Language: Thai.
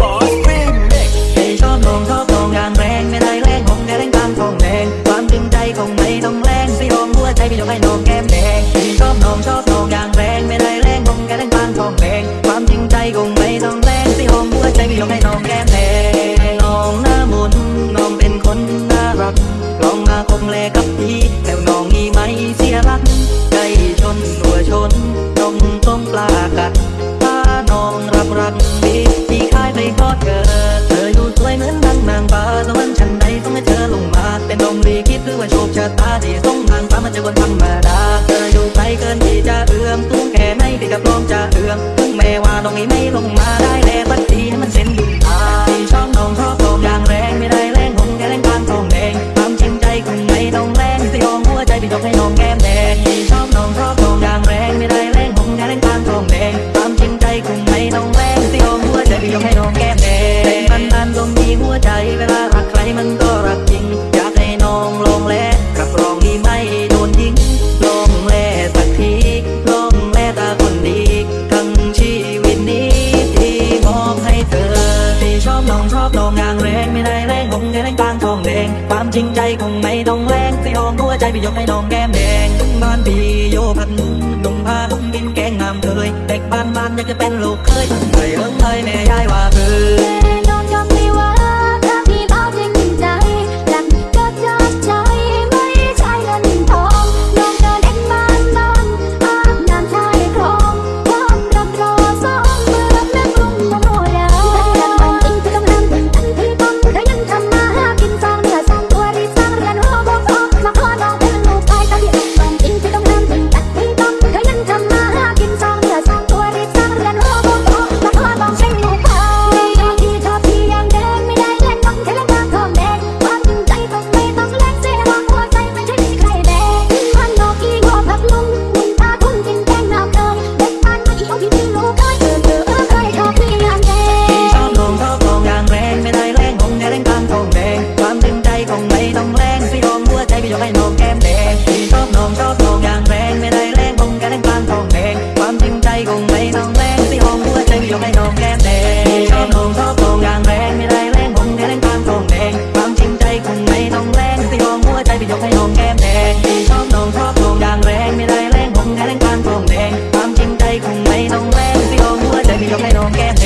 บอสฟิล์มองชอบตรงงานแรงไม่ได้แรงผมแค่แรงตามทองแดงความจริงใจคงไม่ต้องแรงสิลองหัวใจพี่ยกให้นองแก้มแดงชอบนองชอบตรงงานแรงไม่ได้แรงผมแค่แรงตามทองแดงความจริงใจคงไม่ต้องแรงสิลองหัวใจพี่ยกให้นองแก้มแดงน้องหน้ามนงเป็นคนน่ารักลองมาคมแลกับพี่แล้วน้องมีไหมเสียรักใจชนหัวชนนมต้มปลากัดาน้องรับรักพี่ ก็เธอ เธอยู่สวยเหมือนดังนางฟ้าสวรรค์ชั้นใดนส่งให้เธอลงมา เป็นลมรีคิดหรือว่าโชคชะตาที่ส่งนางฟ้ามันจะคนธรรมดา เธออยู่ไกลเกินที่จะเอื้อมสูงแค่ไหนที่กับลมจะเอื้อมถึงแม่ว่าตรงนี้ไม่ลงมาได้แล้ว ความจริงใจคงไม่ต้องแรงสิอองหัวใจไปยกให้น้องแก้มแดงถึงบ้านพี่โยพันนุ่งผ้านุ่งกินแกงน้ำเคย กให้น้องแก้มแดงชอบน้องชอบน้องอย่างแรงไม่ได้แรงผมกันแรงกลามทองแดงความจริงใจคงไม่ต้องแรงที่ห้องหัวใจยกให้น้องแก้มแดงชอบน้องชอบน้องอย่างแรงไม่ได้แรงผมกันแรงกลามทองแดงความจริงใจคงไม่ต้องแรงที่ห้องหัวใจไปยกให้น้องแก้มแดงชอบน้องชอบน้องอย่างแรงไม่ได้แรงผมกันแรงกลามทองแดงความจริงใจคงไม่ต้องแรงที่ห้องหัวใจไปยกให้น้องแก้มแดง